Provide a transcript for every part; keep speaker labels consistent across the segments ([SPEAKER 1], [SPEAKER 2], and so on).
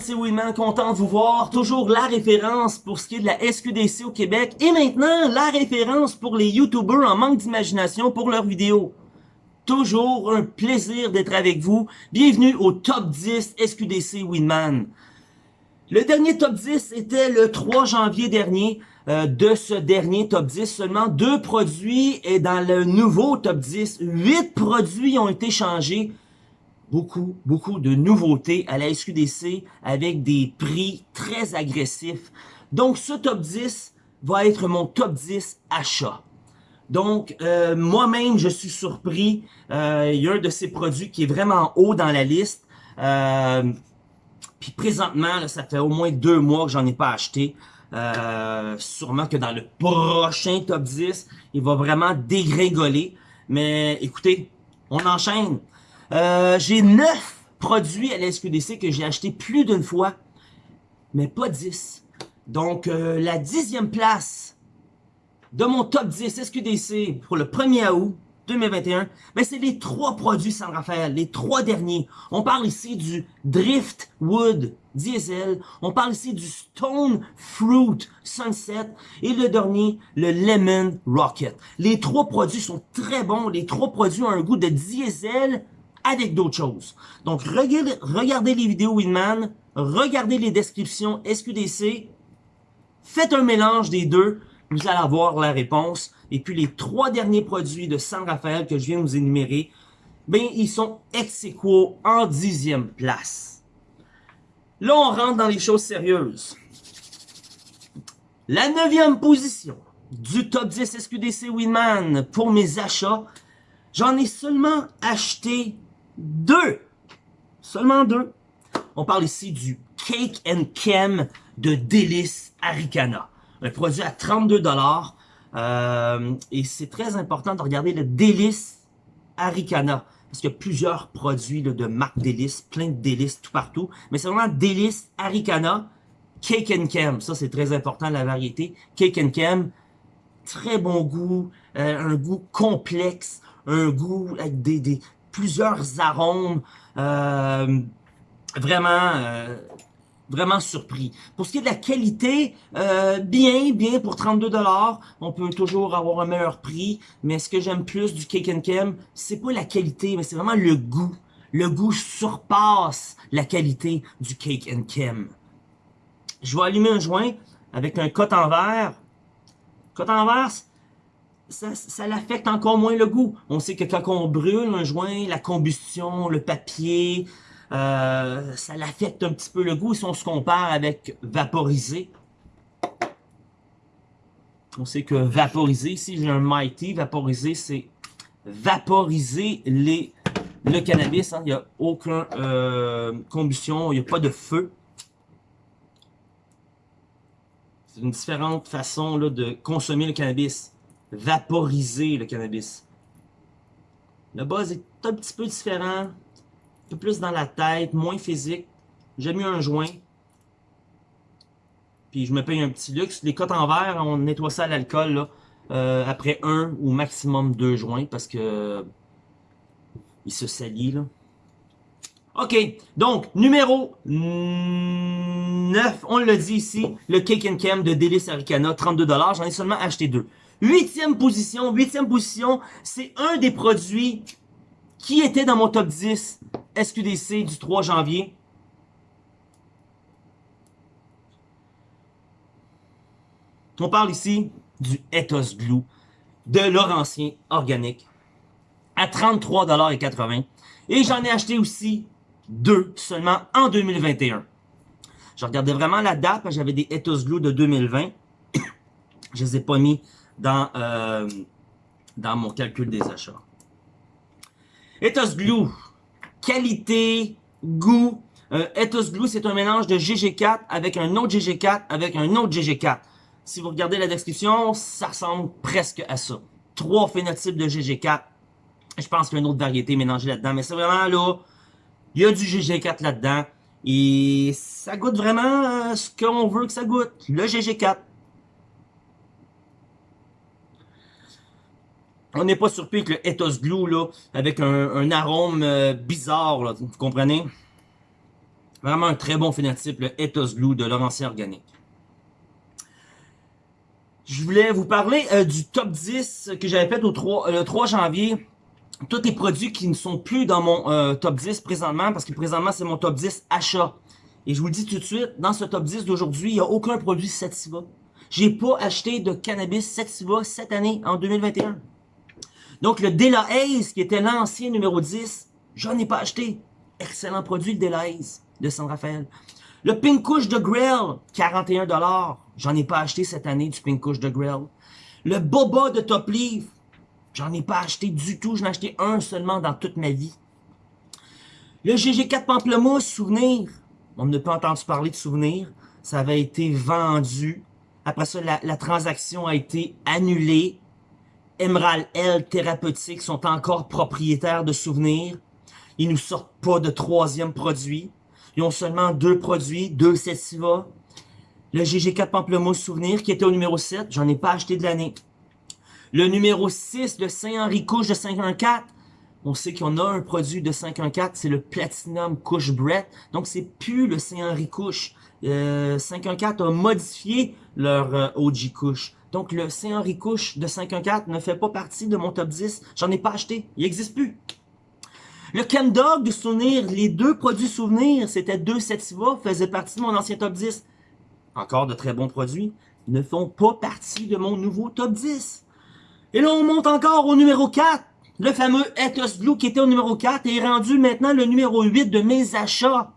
[SPEAKER 1] c'est Winman, content de vous voir. Toujours la référence pour ce qui est de la SQDC au Québec. Et maintenant, la référence pour les YouTubers en manque d'imagination pour leurs vidéos. Toujours un plaisir d'être avec vous. Bienvenue au Top 10 SQDC Winman. Le dernier Top 10 était le 3 janvier dernier. Euh, de ce dernier Top 10, seulement deux produits et dans le nouveau Top 10, huit produits ont été changés beaucoup, beaucoup de nouveautés à la SQDC avec des prix très agressifs. Donc, ce top 10 va être mon top 10 achat. Donc, euh, moi-même, je suis surpris. Euh, il y a un de ces produits qui est vraiment haut dans la liste. Euh, puis présentement, ça fait au moins deux mois que j'en ai pas acheté. sûrement que dans le prochain top 10, il va vraiment dégringoler. Mais écoutez, on enchaîne. Euh, j'ai 9 produits à la SQDC que j'ai acheté plus d'une fois, mais pas 10. Donc, euh, la dixième place de mon top 10 SQDC pour le 1er août 2021, ben c'est les trois produits San Rafael, les trois derniers. On parle ici du Driftwood Diesel, on parle ici du Stone Fruit Sunset et le dernier, le Lemon Rocket. Les trois produits sont très bons, les trois produits ont un goût de diesel avec d'autres choses. Donc, regardez, les vidéos Winman, regardez les descriptions SQDC, faites un mélange des deux, vous allez avoir la réponse. Et puis, les trois derniers produits de San Rafael que je viens de vous énumérer, ben, ils sont ex aequo en dixième place. Là, on rentre dans les choses sérieuses. La neuvième position du top 10 SQDC Winman pour mes achats, j'en ai seulement acheté deux. Seulement deux. On parle ici du Cake and Chem de Délice Aricana. Un produit à 32 dollars. Euh, et c'est très important de regarder le Délice Aricana. Parce qu'il y a plusieurs produits de marque Délice, plein de délices tout partout. Mais c'est vraiment Délice Aricana, Cake and Chem. Ça, c'est très important, la variété. Cake and Chem, très bon goût, euh, un goût complexe, un goût avec des, des, plusieurs arômes. Euh, vraiment, euh, vraiment surpris. Pour ce qui est de la qualité, euh, bien, bien pour 32 On peut toujours avoir un meilleur prix. Mais ce que j'aime plus du Cake and Chem, c'est pas la qualité, mais c'est vraiment le goût. Le goût surpasse la qualité du Cake and Chem. Je vais allumer un joint avec un coton en verre. Coton en verre, ça, ça l'affecte encore moins le goût. On sait que quand on brûle un joint, la combustion, le papier, euh, ça l'affecte un petit peu le goût si on se compare avec vaporiser. On sait que vaporiser, si j'ai un Mighty, vaporiser, c'est vaporiser le cannabis. Hein. Il n'y a aucune euh, combustion, il n'y a pas de feu. C'est une différente façon de consommer le cannabis vaporiser le cannabis. Le buzz est un petit peu différent, un peu plus dans la tête, moins physique. J'ai mis un joint. Puis je me paye un petit luxe. Les cotes en verre, on nettoie ça à l'alcool euh, après un ou maximum deux joints parce que il se salit là. OK, donc, numéro 9, on le dit ici, le Cake and Cam de Délice Aricana, 32$. J'en ai seulement acheté deux. Huitième position, huitième position, c'est un des produits qui était dans mon top 10 SQDC du 3 janvier. On parle ici du Ethos Glue de Laurentien organique à 33,80$. Et j'en ai acheté aussi deux seulement en 2021. Je regardais vraiment la date, j'avais des Ethos Glue de 2020. Je les ai pas mis dans, euh, dans mon calcul des achats. Ethos Glue, qualité, goût. Euh, Ethos Glue, c'est un mélange de GG4 avec un autre GG4 avec un autre GG4. Si vous regardez la description, ça ressemble presque à ça. Trois phénotypes de GG4. Je pense qu'il y a une autre variété mélangée là-dedans, mais c'est vraiment là, il y a du GG4 là-dedans. Et ça goûte vraiment euh, ce qu'on veut que ça goûte, le GG4. On n'est pas surpris que le Ethos Glue, avec un, arôme euh, bizarre, vous comprenez? Vraiment un très bon phénotype, le Ethos Blue de Laurentien Organique. Je voulais vous parler euh, du top 10 que j'avais fait au 3, le 3 janvier. Tous les produits qui ne sont plus dans mon euh, top 10 présentement, parce que présentement c'est mon top 10 achat. Et je vous le dis tout de suite, dans ce top 10 d'aujourd'hui, il n'y a aucun produit Sativa. J'ai pas acheté de cannabis Sativa cette année, en 2021. Donc le Dela Haze, qui était l'ancien numéro 10, j'en ai pas acheté. Excellent produit, le Dela Haze de San Rafael. Le Pink Kush de Grill, 41$. J'en ai pas acheté cette année du Pink Kush de Grill. Le Boba de Top Leaf, j'en ai pas acheté du tout. J'en ai acheté un seulement dans toute ma vie. Le GG4 Pamplemousse, souvenir. On ne peut entendu parler de souvenir. Ça avait été vendu. Après ça, la transaction a été annulée. Emerald L Thérapeutique sont encore propriétaires de souvenirs. Ils nous sortent pas de troisième produit. Ils ont seulement deux produits, deux Sativa. Le GG4 Pamplemousse Souvenir qui était au numéro 7, j'en ai pas acheté de l'année. Le numéro 6, le Saint-Henri Couche de 514, on sait qu'on a un produit de 514, c'est le Platinum Couche Brett. Donc c'est plus le Saint-Henri Couche. Euh, 514 a modifié leur euh, OG Couche. Donc le Saint-Henri Couche de 514 ne fait pas partie de mon top 10. J'en ai pas acheté. Il n'existe plus. Le Chem Dog de souvenir, les deux produits souvenirs, c'était deux Sativa, faisaient partie de mon ancien top 10. Encore de très bons produits, ne font pas partie de mon nouveau top 10. Et là, on monte encore au numéro 4. Le fameux Ethos Blue qui était au numéro 4 est rendu maintenant le numéro 8 de mes achats.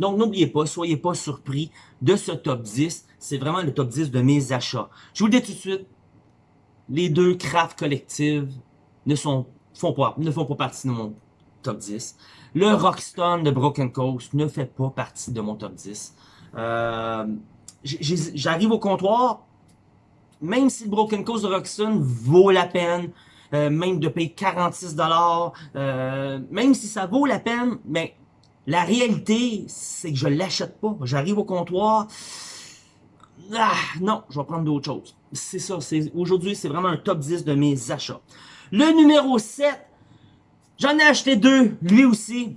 [SPEAKER 1] Donc, n'oubliez pas, soyez pas surpris de ce top 10. C'est vraiment le top 10 de mes achats. Je vous le dis tout de suite, les deux craft collectives ne, sont, font pas, ne font pas partie de mon top 10. Le Rockstone de Broken Coast ne fait pas partie de mon top 10. Euh, J'arrive au comptoir, même si le Broken Coast de Rockstone vaut la peine, euh, même de payer 46$, euh, même si ça vaut la peine, mais la réalité, c'est que je l'achète pas. J'arrive au comptoir, ah, non, je vais prendre d'autres choses. C'est ça, aujourd'hui, c'est vraiment un top 10 de mes achats. Le numéro 7, J'en ai acheté deux, lui aussi.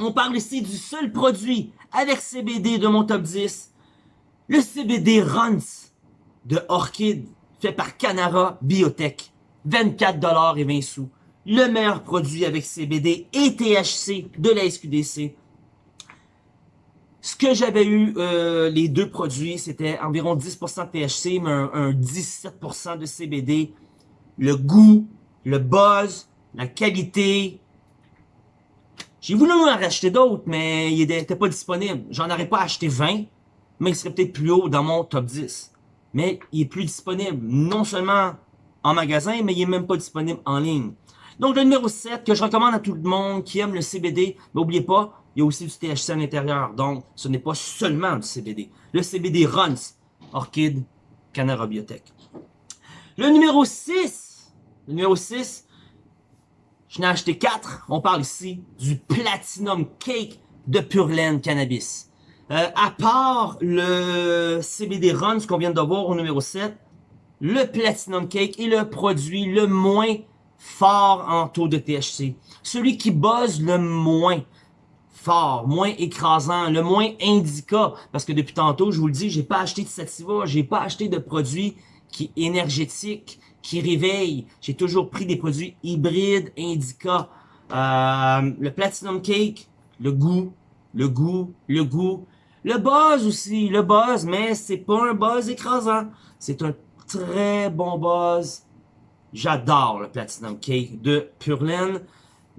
[SPEAKER 1] On parle ici du seul produit avec CBD de mon top 10. Le CBD Runs de Orchid, fait par Canara Biotech. 24$ et 20 sous. Le meilleur produit avec CBD et THC de la SQDC. Ce que j'avais eu, euh, les deux produits, c'était environ 10% de THC, mais un, un 17% de CBD. Le goût, le buzz, la qualité. J'ai voulu en racheter d'autres, mais il n'était pas disponible. J'en aurais pas acheté 20, mais il serait peut-être plus haut dans mon top 10. Mais il est plus disponible, non seulement en magasin, mais il est même pas disponible en ligne. Donc le numéro 7, que je recommande à tout le monde qui aime le CBD, n'oubliez pas, il y a aussi du THC à l'intérieur, donc ce n'est pas seulement du CBD. Le CBD Runs, Orchid, Canara Biotech. Le numéro 6, le numéro 6, je n'ai acheté 4. On parle ici du Platinum Cake de Pure Cannabis. Euh, à part le CBD Runs qu'on vient de voir au numéro 7, le Platinum Cake est le produit le moins fort en taux de THC. Celui qui buzz le moins fort, moins écrasant, le moins indica. Parce que depuis tantôt, je vous le dis, j'ai pas acheté de Sativa, j'ai pas acheté de produits qui énergétiques, qui réveille. J'ai toujours pris des produits hybrides, indica. Euh, le Platinum Cake, le goût, le goût, le goût. Le buzz aussi, le buzz, mais c'est pas un buzz écrasant. C'est un très bon buzz. J'adore le Platinum Cake de Purelaine.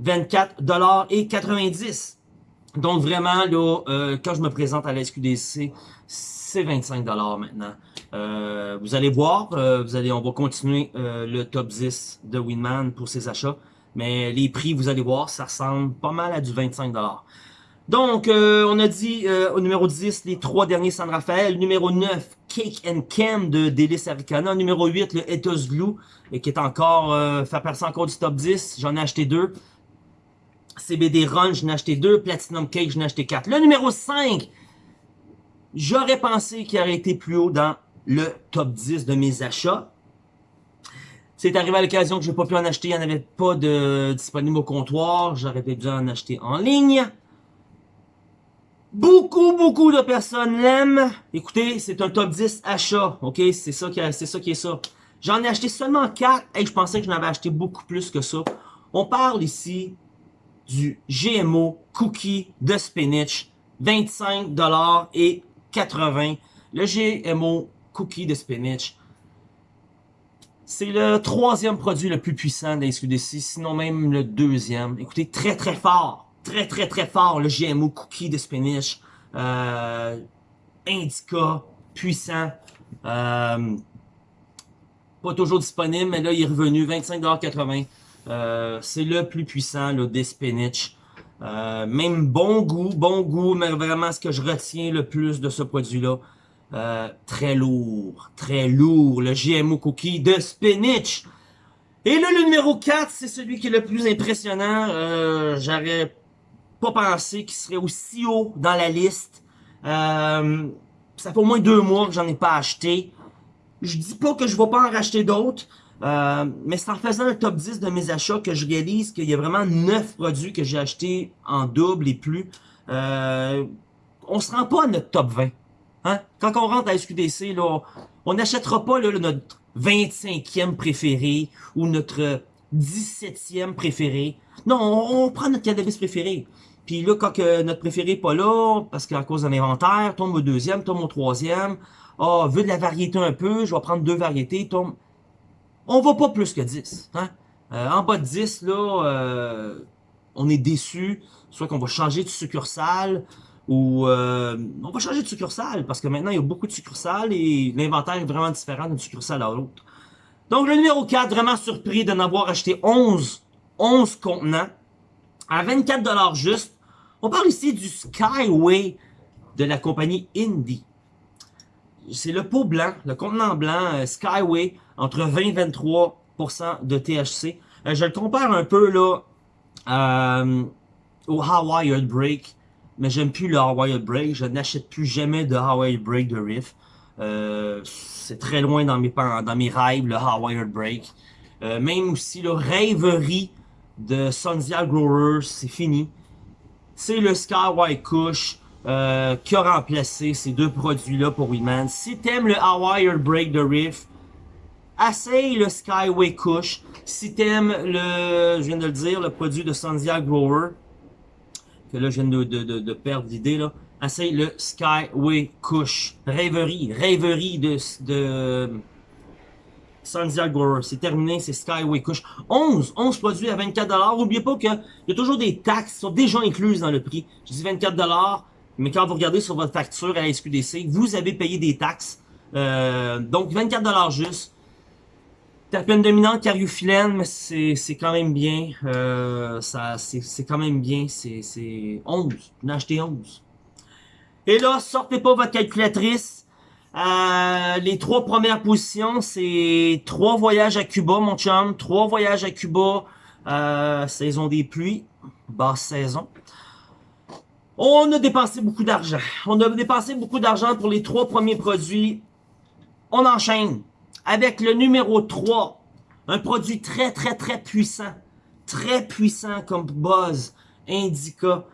[SPEAKER 1] 24,90$. Donc vraiment, là, euh, quand je me présente à la SQDC, c'est 25$ maintenant. Euh, vous allez voir, euh, vous allez, on va continuer euh, le top 10 de Winman pour ses achats. Mais les prix, vous allez voir, ça ressemble pas mal à du 25$. Donc, on a dit au numéro 10, les trois derniers San Rafael. Numéro 9, Cake and Cam de Délice Aricana. Numéro 8, le Ethos Glue, qui est encore, fait partie encore du top 10. J'en ai acheté deux. CBD Run, j'en ai acheté deux. Platinum Cake, j'en ai acheté quatre. Le numéro 5, j'aurais pensé qu'il aurait été plus haut dans le top 10 de mes achats. C'est arrivé à l'occasion que je n'ai pas pu en acheter, il n'y en avait pas de disponible au comptoir, j'aurais dû en acheter en ligne. Beaucoup, beaucoup de personnes l'aiment. Écoutez, c'est un top 10 achat, ok? C'est ça, qui, c'est ça qui est ça. J'en ai acheté seulement 4 et je pensais que j'en avais acheté beaucoup plus que ça. On parle ici du GMO Cookie de Spinach, 25$ et 80. Le GMO Cookie de Spinach, c'est le troisième produit le plus puissant de SQDC, sinon même le deuxième. Écoutez, très très fort très très très fort, le GMO Cookie de Spinach, euh, Indica, puissant, euh, pas toujours disponible, mais là il est revenu, 25,80$, euh, c'est le plus puissant là, des spinach. Euh, même bon goût, bon goût, mais vraiment ce que je retiens le plus de ce produit-là, euh, très lourd, très lourd, le GMO Cookie de spinach. Et là, le numéro 4, c'est celui qui est le plus impressionnant. Euh, J'aurais pas pensé qu'il serait aussi haut dans la liste. Ça fait au moins deux mois que j'en ai pas acheté. Je dis pas que je vais pas en racheter d'autres, euh, mais c'est en faisant un top 10 de mes achats que je réalise qu'il y a vraiment 9 produits que j'ai achetés en double et plus. Euh, on se rend pas à notre top 20. Hein? Quand on rentre à SQDC, là, on n'achètera pas là, notre 25e préféré ou notre 17e préféré. Non, on, on prend notre cannabis préféré. Puis là, quand notre préféré n'est pas là, parce qu'à cause de l'inventaire, tombe au deuxième, tombe au troisième. Ah, oh, vu de la variété un peu, je vais prendre deux variétés, tombe... On va pas plus que 10. Hein? Euh, en bas de 10, là, euh, on est déçu. Soit qu'on va changer de succursale, ou euh, on va changer de succursale, parce que maintenant, il y a beaucoup de succursales et l'inventaire est vraiment différent d'une succursale à l'autre. Donc, le numéro 4, vraiment surpris de n'avoir acheté 11, 11 contenants à 24$ juste. On parle ici du Skyway de la compagnie Indie. C'est le pot blanc, le contenant blanc Skyway entre 20 et 23% de THC. Euh, je le compare un peu là euh, au Hawaii Break, mais j'aime plus le Hawaii Break. Je n'achète plus jamais de Hawaii Break de Riff. c'est très loin dans mes, dans mes rêves, le Hawaii Break. même aussi le Rêverie de Sundial Growers, c'est fini. C'est le Skyway Kush euh, qui a remplacé ces deux produits-là pour Weedman. Si t'aimes le Hawaii Break de Riff, essaye le Skyway Kush. Si t'aimes le, je viens de le dire, le produit de Sundial Grower, que là je viens de, perdre l'idée là, le Skyway Kush. Rêverie, rêverie de, de Sandia c'est terminé, c'est Skyway Kush. 11, 11 produits à 24$. N'oubliez pas qu'il y a toujours des taxes qui sont déjà incluses dans le prix. Je dis 24$, mais quand vous regardez sur votre facture à la SQDC, vous avez payé des taxes. Euh, donc 24$ juste. Terpène dominante, cariophyllène, mais c'est quand même bien. Euh, C'est quand même bien. C'est 11. Vous en achetez 11. Et là, sortez pas votre calculatrice. Euh, les trois premières positions, c'est trois voyages à Cuba, mon chum. Trois voyages à Cuba, euh, saison des pluies, basse saison. On a dépensé beaucoup d'argent. On a dépensé beaucoup d'argent pour les trois premiers produits. On enchaîne avec le numéro 3. Un produit très, très, très puissant. Très puissant comme buzz. Indica.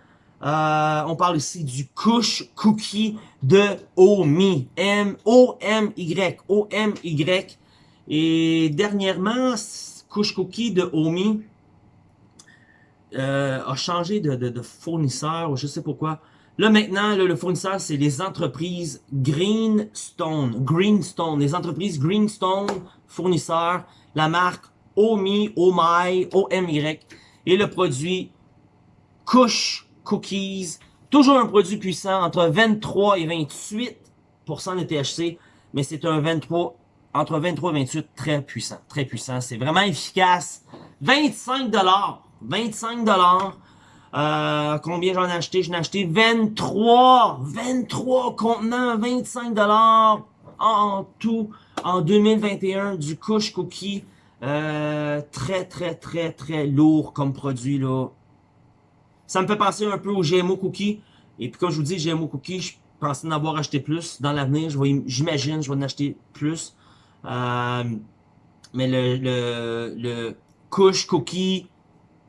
[SPEAKER 1] Euh, on parle ici du Kush Cookie de Omi. M-O-M-Y. O-M-Y. Et dernièrement, Kush Cookie de Omi euh, a changé de, de, de, fournisseur, je sais pourquoi. Là maintenant, le fournisseur, c'est les entreprises Greenstone. Greenstone. Les entreprises Greenstone, fournisseurs. La marque Omi, Omai, O-M-Y. Et le produit Kush cookies. Toujours un produit puissant, entre 23 et 28% de THC, mais c'est un 23, entre 23 et 28, très puissant, très puissant. C'est vraiment efficace. 25 25 euh, combien j'en ai acheté? J'en ai acheté 23, 23 contenants, 25 en tout en 2021 du Kush Cookie. Euh, très, très, très, très lourd comme produit, là. Ça me fait penser un peu au GMO Cookie. Et puis quand je vous dis GMO Cookie, je pensais en avoir acheté plus. Dans l'avenir, j'imagine, je vais en acheter plus. Euh, mais le, le, le cookie,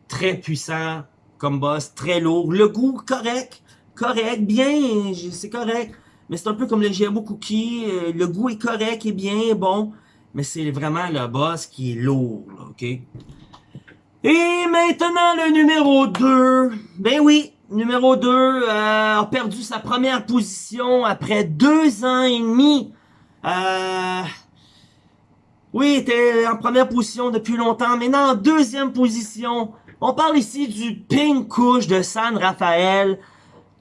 [SPEAKER 1] très puissant comme boss, très lourd. Le goût correct, correct, bien, c'est correct. Mais c'est un peu comme le GMO Cookie, euh, le goût est correct, est bien, bon. Mais c'est vraiment le boss qui est lourd, ok? Et maintenant, le numéro 2. Ben oui, numéro 2 euh, a perdu sa première position après deux ans et demi. Euh, oui, était en première position depuis longtemps, maintenant en deuxième position. On parle ici du Pink Couche de San Rafael.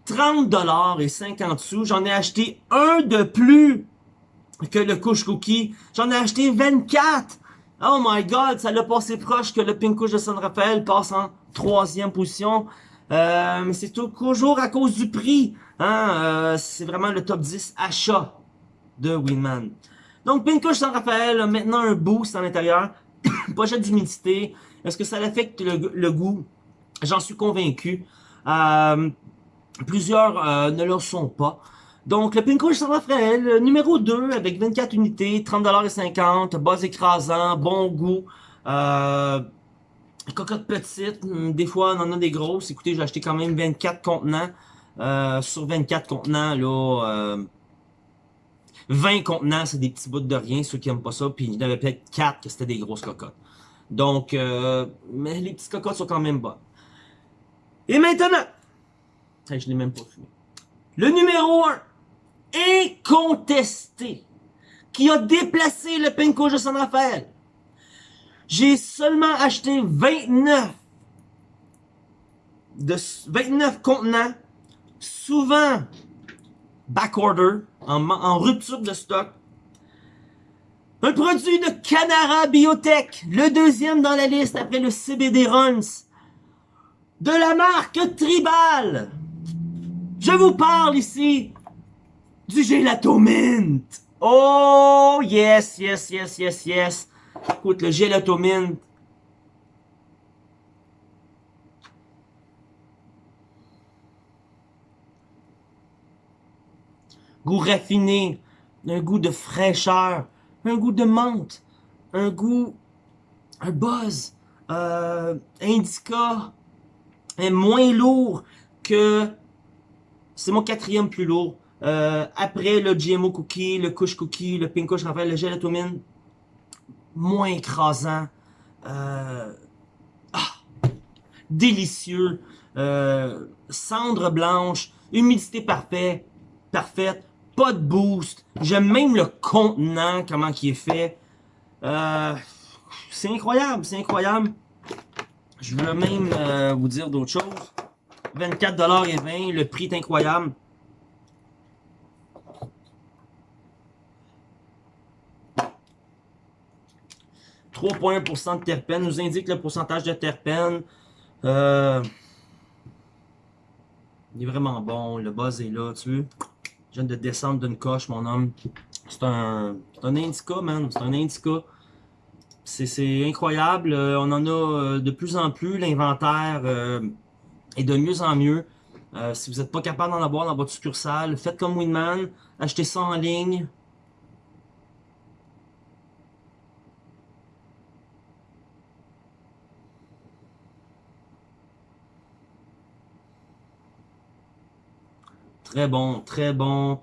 [SPEAKER 1] 30 dollars et 50 sous. J'en ai acheté un de plus que le couche cookie. J'en ai acheté 24. Oh my god, ça l'a passé proche que le Pink Couche de San Rafael passe en troisième position. Euh, mais c'est toujours à cause du prix. Hein? Euh, c'est vraiment le top 10 achat de Winman. Donc, Pink Couche San Rafael a maintenant un boost à l'intérieur. Pochette d'humidité. Est-ce que ça affecte le, goût? J'en suis convaincu. Euh, plusieurs euh, ne le sont pas. Donc, le Pink Rouge San Rafael, numéro 2, avec 24 unités, 30,50$, base écrasant, bon goût. Euh, cocotte petite, hmm, des fois on en a des grosses. Écoutez, j'ai acheté quand même 24 contenants. Euh, sur 24 contenants, là, 20 euh, contenants, c'est des petits bouts de rien, ceux qui aiment pas ça. Puis il y en avait peut-être 4 que c'était des grosses cocottes. Donc, mais les petites cocottes sont quand même bonnes. Et maintenant, je l'ai même pas fumé. Le numéro 1, incontesté, qui a déplacé le Pinko de San Rafael. J'ai seulement acheté 29 de 29 contenants, souvent backorder, en, en rupture de stock. Un produit de Canara Biotech, le deuxième dans la liste après le CBD Runs, de la marque Tribal. Je vous parle ici du gelato mint. Oh, yes, yes, yes, yes, yes. Écoute, le gelato mint. Goût raffiné, un goût de fraîcheur, un goût de menthe, un goût, un buzz, euh, indica, est moins lourd que c'est mon quatrième plus lourd. Euh, après le GMO Cookie, le Kush Cookie, le Pink Kush Raphaël, le Gelatomine, moins écrasant. Euh, ah, délicieux. Cendre blanche, humidité parfaite, parfaite, pas de boost. J'aime même le contenant, comment il est fait. Euh, c'est incroyable, c'est incroyable. Je veux même euh, vous dire d'autres choses. 24 et 20, le prix est incroyable. « 3,1% de terpènes nous indique le pourcentage de terpènes. Euh, il est vraiment bon, le buzz est là, tu veux. Je viens de descendre d'une coche, mon homme. C'est un, indica, man. C'est un indica. C'est incroyable. Euh, on en a euh, de plus en plus. L'inventaire et de mieux en mieux. Euh, si vous n'êtes pas capable d'en avoir dans votre succursale, faites comme Winman, achetez ça en ligne. Très bon, très bon.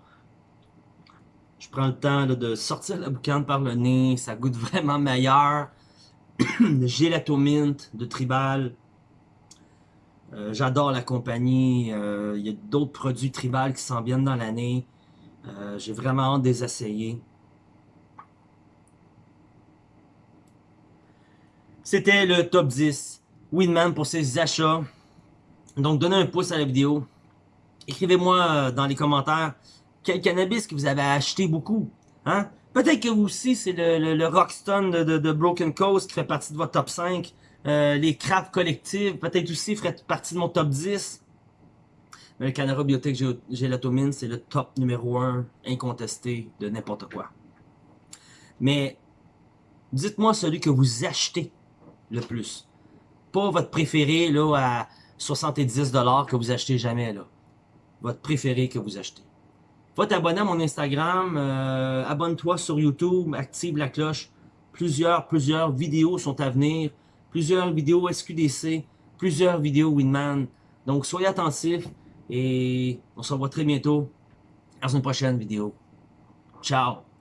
[SPEAKER 1] Je prends le temps de sortir la boucane par le nez. Ça goûte vraiment meilleur. le gelato mint de Tribal. Euh, j'adore la compagnie. Euh, il y a d'autres produits tribal qui s'en viennent dans l'année. Euh, j'ai vraiment hâte de les essayer. C'était le top 10. Winman pour ses achats. Donc, donnez un pouce à la vidéo. Écrivez-moi dans les commentaires quel cannabis que vous avez acheté beaucoup. Hein? Peut-être que vous aussi, c'est le, le, Rockstone de, de, Broken Coast qui fait partie de votre top 5. Euh, les crafts collectives, peut-être aussi, feraient partie de mon top 10. Mais le Canara Biotech Gélatomine, c'est le top numéro 1 incontesté de n'importe quoi. Mais dites-moi celui que vous achetez le plus. Pas votre préféré là à 70$ que vous achetez jamais. là. Votre préféré que vous achetez. Va t'abonner à mon Instagram, euh, abonne-toi sur YouTube, active la cloche. Plusieurs, plusieurs vidéos sont à venir plusieurs vidéos SQDC, plusieurs vidéos Winman. Donc soyez attentifs. Et on se revoit très bientôt dans une prochaine vidéo. Ciao!